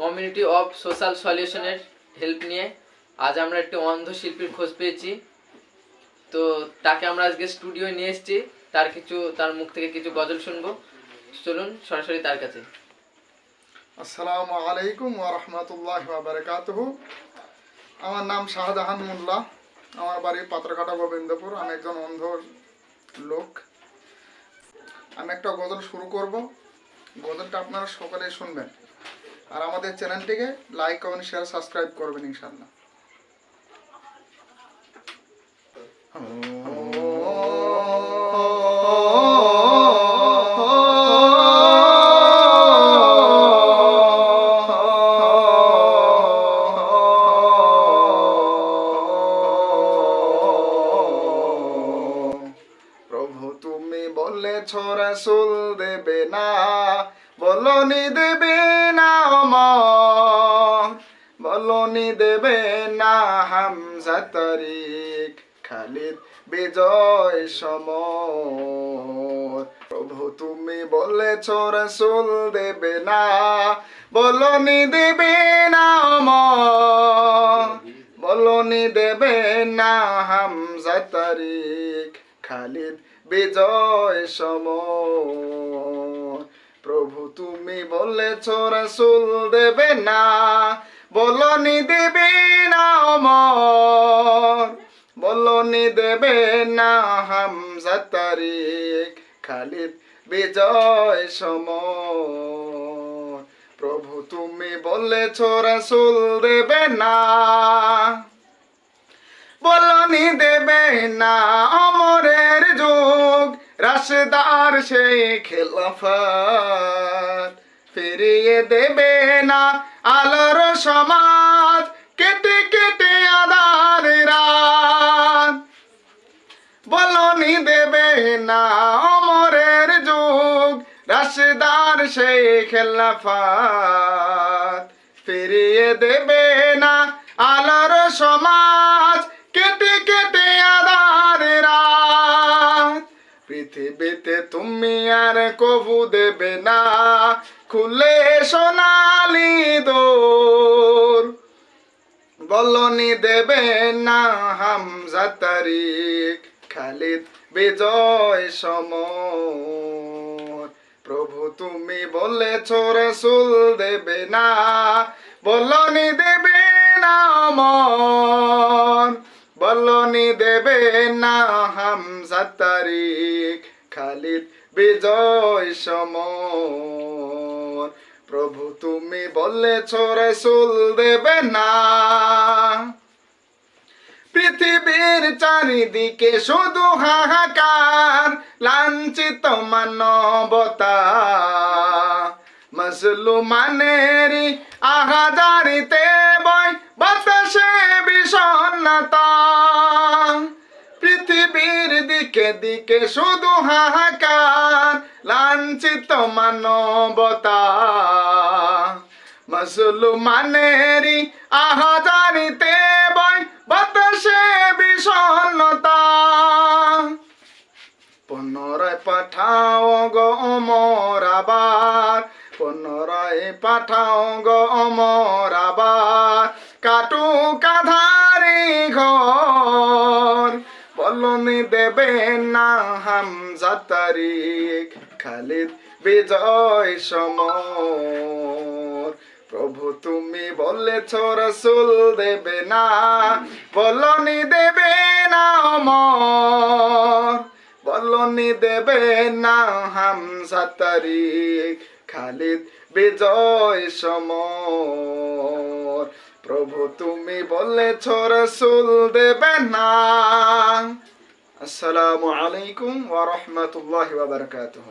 Community of social সলিউশনের help নিয়ে আজ আমরা একটি অন্ধ শিল্পীর খোঁজ পেয়েছি। তো তাকে আমরা আজকে স্টুডিও নিয়ে এসেছি। তার কিছু, তার মুখ থেকে কিছু গজল শুনব। চলুন, সরাসরি তার কাছে। আসসালামু আলাইকুম ওয়া রাহমাতুল্লাহি ওয়া বারাকাতুহু। আমার নাম শাহজাহান মোল্লা। আমার বাড়ি পাত্রঘাটা গোবিন্দপুর। আমি একজন অন্ধ লোক। আমি একটা গজল শুরু করব। গজলটা আপনারা সকলে শুনবেন। আর আমাদের চ্যানেলটিকে লাইক কমেন্ট শেয়ার সাবস্ক্রাইব করবেন ইনশাআল্লাহ। প্রভু, তুমি বলেছ রাসূল দেবে না, বলনি দেবে বলনি দেবে না হামজা তারিক, খালিদ বিজয় সমর। প্রভু তুমি বলেছ, রাসূল দেবে না, বলনি দেবে না অমর। বলনি দেবে না হামজা তারিক, খালিদ বিজয় সমর। প্রভু তুমি বলেছ, রাসূল দেবে না বলনি দেবে না অমর, বলনি দেবে না হামজা তারিক খালিদ বিজয় সমর। প্রভু, তুমি বলেছ রাসূল দেবে না। বলনি দেবে না অমরের যুগ, রাশদার সেই খেলাফত। ফিরিয়ে দেবে না আলোর সমাজ কেটে কেটে আদার রাত। বলনি দেবে না অমরের যুগ, রাশদার সেই খেলাফত। ফিরিয়ে দেবে না আলোর সমাজ কেটে কেটে আধার রাত। পৃথিবীতে তুমি আর কবু দেবে না, খুলে বলনি দেবে না হামজা তারিক, খালিদ বিজয় সমর। প্রভু তুমি বলেছ রসুল দেবে না, বলনি দেবে না অমর। বলনি দেবে না হামজা তারিক, খালিদ বিজয় সমর। প্রভু তুমি বলেছ রসুল দেবে না। পৃথিবীর চারিদিকে শুধু হাহাকার লাঞ্ছিত মানবতা। মুসলমানেরই আহাজারিতে দিকে দিকে শুধু হাহাকার, লাঞ্ছিত মানবতা মুসলমানেরই আহাজারিতে বয় বাতাসে বিষণ্ণতা। পুনরায় পাঠাও গো অমর আবার, পুনরায় পাঠাও গো অমর আবার। কাটু বলনি দেবে না হামজা তারিক খালিদ বিজয় সমর। প্রভু তুমি বলেছ, রসুল দেবে না, বলনি দেবে না অমর। বলনি দেবে না হামজা তারিক খালিদ বিজয় সমর। প্রভু তুমি বলেছ, রসুল দেবে না। আসসালামু আলাইকুম ওয়া রাহমাতুল্লাহি ওয়া বারাকাতুহু